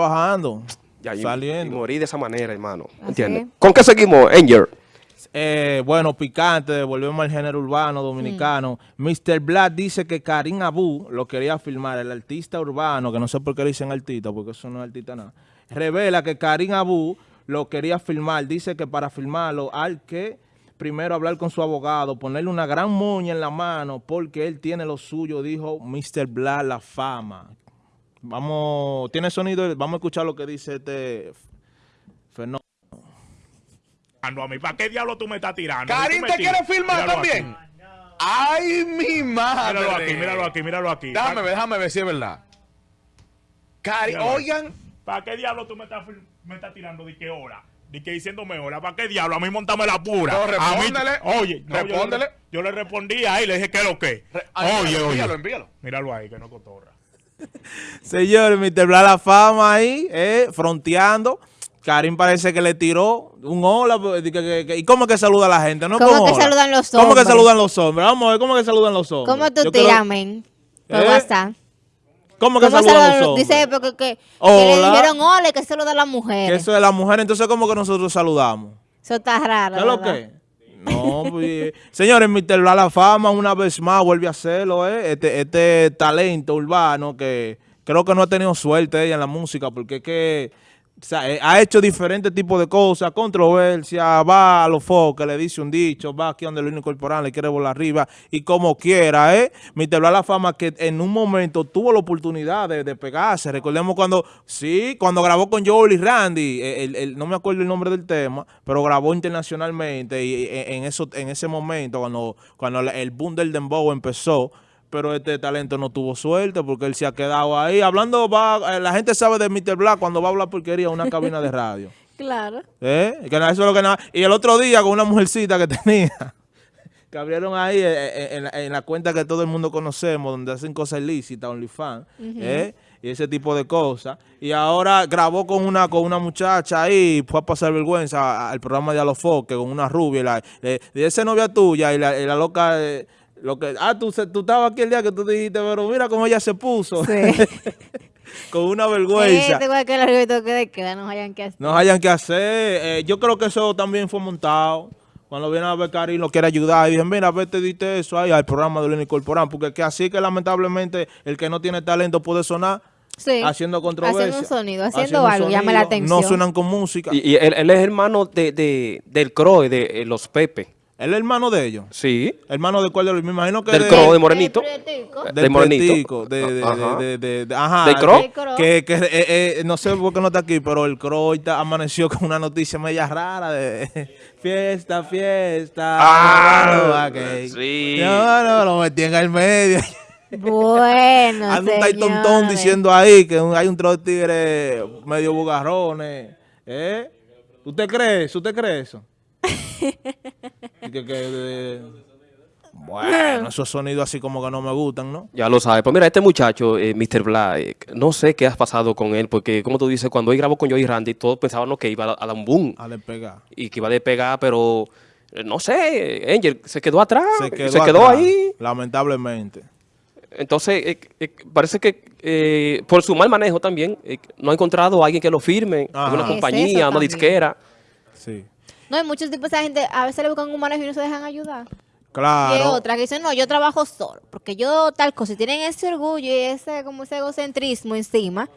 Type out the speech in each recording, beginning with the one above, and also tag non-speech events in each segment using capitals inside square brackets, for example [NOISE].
trabajando, Ya, y- saliendo. Y morí de esa manera, hermano. ¿Entiendes? es. ¿Con qué seguimos, Angel? Eh, bueno, picante, volvemos al género urbano dominicano. Mr. Black dice que Karim Abu lo quería filmar, el artista urbano, que no sé por qué le dicen artista, porque eso no es artista nada. Revela que Karim Abu lo quería filmar. Dice que para filmarlo hay que primero hablar con su abogado, ponerle una gran moña en la mano, porque él tiene lo suyo, dijo Mr. Black, la fama. Vamos, tiene sonido, vamos a escuchar lo que dice este fenómeno. tirando a mí. ¿Para qué diablo tú me estás tirando? Karim, ¿te tiras. quieres filmar Míralo también? aquí. ¡Ay, mi madre! Míralo aquí, míralo aquí, míralo aquí. Déjame ver, déjame ver si es verdad. Karim, Míralo. oigan, ¿Para qué diablo tú me estás, me estás tirando? ¿De qué hora? ¿De qué diciéndome hora? ¿Para qué diablo? A mí montame la pura. No, A mí- oye, no, yo le- Respóndele. Yo, le respondí ahí, le dije, ¿qué es lo que? Re- ay, Oye, oye. envíalo, envíalo. Míralo ahí, que no cotorra. [LAUGHS] Señores, Mr. Bla la fama ahí, eh, fronteando. Karim parece que le tiró un hola. pues, que- que- que- ¿Y cómo que saluda a la gente? No ¿Cómo que hola. saludan los ¿Cómo que hombres? saludan los hombres? Vamos a ver, ¿cómo que saludan los hombres? ¿Cómo tú tiras, men? Por ¿Eh? WhatsApp. ¿Cómo que ¿Cómo saludan saludan los hombres? Dice porque que, que le dijeron hola y que saluda a las Que mujeres. eso es la mujer, entonces ¿cómo que nosotros saludamos? Eso está raro. ¿Qué es lo que? No, pues, señores, Mr. La fama una vez más vuelve a hacerlo, ¿eh? Este, este talento urbano que creo que no ha tenido suerte ella en la música porque es que eh, ha hecho diferentes tipos de cosas, controversia, va a los foques, le dice un dicho, va aquí donde el único corporal le quiere volar arriba y como quiera, ¿eh? Bla la fama que en un momento tuvo la oportunidad de, de pegarse. Recordemos cuando, sí, cuando grabó con Joel y Randy, eh, el- el- no me acuerdo el nombre del tema, pero grabó internacionalmente y eh, en, eso, en ese momento, cuando, cuando el boom del dembow empezó, pero este talento no tuvo suerte porque él se ha quedado ahí. Hablando, va, eh, la gente sabe de Mr. Black cuando va a hablar porquería en una cabina de radio. [LAUGHS] Claro. ¿Eh? Que eso es lo que nada. Y el otro día con una mujercita que [LAUGHS] tenía, que abrieron ahí eh, eh, en, la, en la cuenta que todo el mundo conocemos, donde hacen cosas ilícitas, OnlyFans, ¿eh? y ese tipo de cosas. Y ahora grabó con una con una muchacha ahí, fue a pasar vergüenza al programa de Alofoque con una rubia. Y la, le- y esa novia tuya y la, y la loca... eh, lo que, ah, tú, se- tú estabas aquí el día que tú dijiste, pero mira cómo ella se puso. Sí. [LAUGHS] con una vergüenza. Igual que el argumento que de queda, no hayan que hacer. no hayan que hacer. Eh, yo creo que eso también fue montado. Cuando viene a ver Karim lo quiere ayudar y dicen, mira, vete, diste eso ahí al programa de Lenny Corporán. Porque que así que lamentablemente el que no tiene talento puede sonar Sí. haciendo controversia. Haciendo un sonido, haciendo algo, llama la atención. No suenan con música. Y, y él, él es hermano de, de- del Croe, de eh, los Pepe. Él es hermano de ellos. Sí. Hermano de cuál de los, me imagino que Del de, Croe, de Morenito. El del de Morenito. De, de, Ajá. de, de- de- ajá, ¿Del Croe. Que, que eh, eh, no sé por qué no está aquí, pero el Croe ahorita amaneció con una noticia media rara de [LAUGHS] fiesta, fiesta. Ah, ok. sí. No, no, lo metí en el medio. Bueno, [LAUGHS] Anda un tontón señores. diciendo ahí que hay un trozo de tigres medio bugarrones. ¿Eh? ¿Usted cree eso? ¿Usted cree eso? [LAUGHS] Y que- que, bueno, [LAUGHS] esos sonidos así como que no me gustan, ¿no? Ya lo sabe. Pues mira, este muchacho, eh, Mr. Black, no sé qué has pasado con él, porque como tú dices, cuando él grabó con Joey Randy, todos pensaban que iba a, dar un boom A despegar. y que iba a despegar, pero eh, no sé, Angel se quedó atrás, Se quedó, se quedó atrás, ahí. Lamentablemente. Entonces, eh, eh, parece que eh, por su mal manejo también, eh, no ha encontrado a alguien que lo firme, Ajá. una compañía, una disquera. Sí. No, hay muchos tipos de gente, a veces le buscan un manejo y no se dejan ayudar. Y hay Claro. otras que dicen, no, yo trabajo solo, porque yo tal cosa, y tienen ese orgullo y ese como ese egocentrismo encima.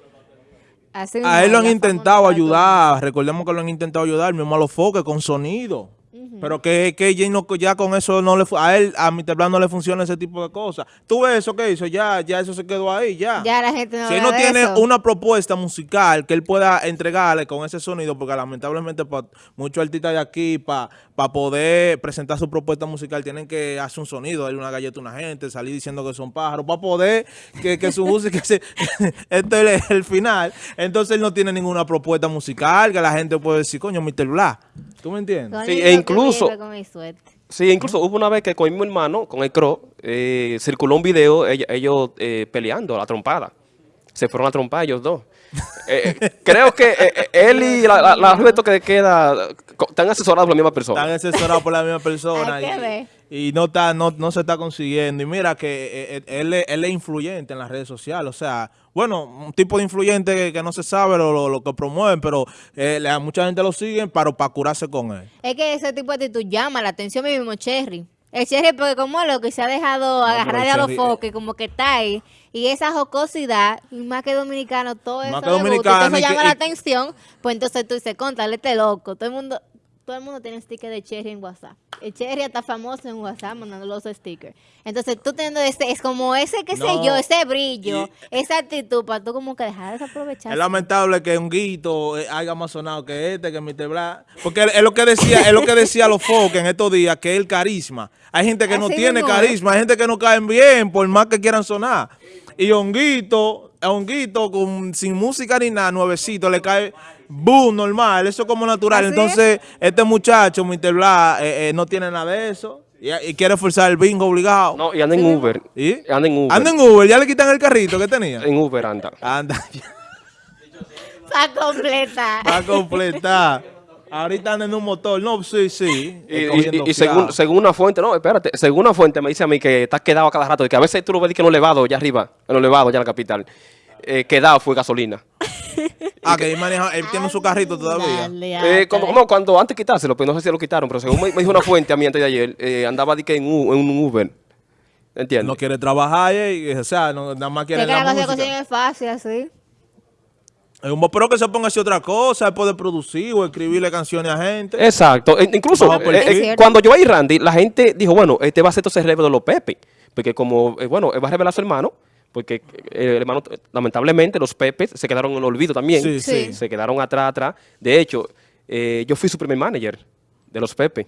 hacen A él lo han intentado ayudar. Recordemos que lo han intentado ayudar, mismo a los foques con sonido. Pero que, que ya, no- ya con eso no le a él, a Mr. Blanc no le funciona ese tipo de cosas. Tú ves eso que hizo, ya, ya eso se quedó ahí, ya. Ya la gente no si él no tiene eso. una propuesta musical que él pueda entregarle con ese sonido, porque lamentablemente para muchos artistas de aquí, para poder presentar su propuesta musical, tienen que hacer un sonido, darle una galleta a una gente, salir diciendo que son pájaros, para poder que, que su música, [LAUGHS] se, [LAUGHS] este es el final. Entonces él no tiene ninguna propuesta musical que la gente puede decir, coño, Mr. Black. ¿Tú me entiendes? Sí, e que incluso- vive con mi suerte. Sí, incluso hubo una vez que con mi hermano, con el Cro, eh, circuló un video, ell- ellos eh, peleando a la trompada. Se fueron a trompar ellos dos. Eh, eh, [LAUGHS] creo que eh, él y la, la, que queda están asesorados por la misma persona. Están asesorados por la misma persona. Hay que ver. Y no está no, no se está consiguiendo. Y mira que eh, eh, él, él es influyente en las redes sociales. O sea, bueno, un tipo de influyente que, que no se sabe lo, lo- lo que promueven, pero eh, mucha gente lo sigue para, para curarse con él. Es que ese tipo de actitud llama la atención mi mismo Cherry. El Cherry porque como lo que se ha dejado agarrar pero de a los foques, como que está ahí. Y esa jocosidad, y más que dominicano, todo eso que gusta, que- llama la y- atención. Pues entonces tú dices, contra, este loco. Todo el mundo todo el mundo tiene sticker de Cherry en WhatsApp. El Cherry está famoso en WhatsApp mandando los stickers. Entonces tú teniendo ese, es como ese, qué sé No, yo, ese brillo, esa actitud, para tú como que dejar de desaprovechar. Es lamentable que un guito eh, haya más sonado que este, que Mr. Black. Porque es lo que decía, es lo que decía los foques en estos días, que es el carisma. Hay gente que no tiene carisma, hay gente que no caen bien, por más que quieran sonar. Y Honguito, a Honguito con, sin música ni nada, nuevecito, le cae boom, normal, eso es como natural. Así Entonces, este muchacho, Mr. Black, eh, eh, no tiene nada de eso. Y, y quiere forzar el bingo obligado. No, y anda en Uber. ¿Y? Anda en Uber. Anda en Uber, ya le quitan el carrito que tenía. En Uber anda. Anda. [LAUGHS] Para completar. Va a completar. Ahorita anda en un motor. No, sí, sí. Y, y- y según, según una fuente, no, espérate, según una fuente me dice a mí que estás quedado a cada rato, y que a veces tú lo ves que en los elevados, allá arriba, en los elevados, allá en la capital, eh, quedado fue gasolina. [LAUGHS] Ah, que él, maneja, él tiene su carrito todavía. Dale, Eh, como, ándale. como cuando antes quitárselo, pero no sé si lo quitaron, pero según me, me dijo una fuente a mí antes de ayer, eh, andaba de que en, un Uber. ¿Entiendes? No quiere trabajar, eh, o sea, no, nada más quiere que la música. es fácil así. Es un pero que se ponga a hacer otra cosa, él puede producir o escribirle canciones a gente. Exacto. E- incluso eh, eh, cuando yo y Randy, la gente dijo, bueno, este va a ser entonces el relevo de los Pepe. Porque como, eh, bueno, él va a revelar a su hermano, porque el hermano, lamentablemente, los Pepes se quedaron en el olvido también. Sí, sí. Se quedaron atrás, atrás. De hecho, eh, yo fui su primer manager de los Pepe.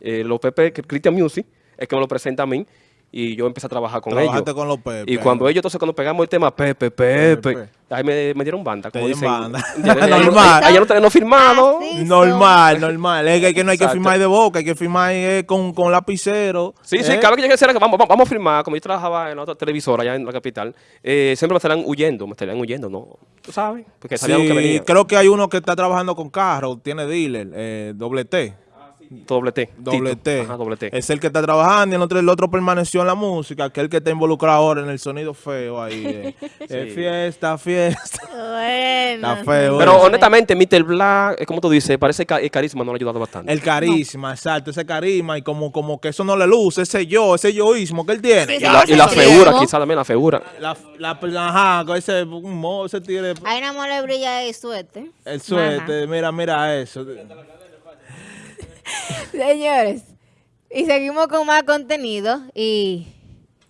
Eh, los Pepe, que- Christian Music, es que me lo presenta a mí. Y yo empecé a trabajar con Trabajaste ellos. con los Pepe. Y cuando ellos, entonces, cuando pegamos el tema Pepe, Pepe, Pepe. ahí me, me dieron banda, como dicen. banda. [LAUGHS] Ya- [LAUGHS] Normal. Allá no tenemos firmado. Así. Normal, normal. Es que, que no hay que firmar de boca, hay que firmar eh, con, con lapicero. Sí, sí, eh. cada vez que decir que vamos, vamos, vamos a firmar, como yo trabajaba en la otra televisora allá en la capital, eh, siempre me estarían huyendo, me estarían huyendo, ¿no? Tú sabes, porque sabían que Sí, venía. creo que hay uno que está trabajando con carro, tiene dealer, eh, doble T. Doble T. Doble Tito. T. Ajá, doble T. Es el que está trabajando y el otro, el otro permaneció en la música, que es el que está involucrado ahora en el sonido feo ahí. eh. [LAUGHS] Eh, fiesta, fiesta. Bueno. Está feo, Pero Bueno. honestamente, Mr. Black, eh, como tú dices, parece que el carisma no le ha ayudado bastante. El carisma, exacto, ese carisma y como, como que eso no le luce, ese yo, ese yoísmo que él tiene. Sí, y la, y la figura, quizás también la figura. La, la, ajá, con ese mo, ese tigre, Hay una mole brilla de suerte. el suerte, mira, mira eso. Señores, y seguimos con más contenido y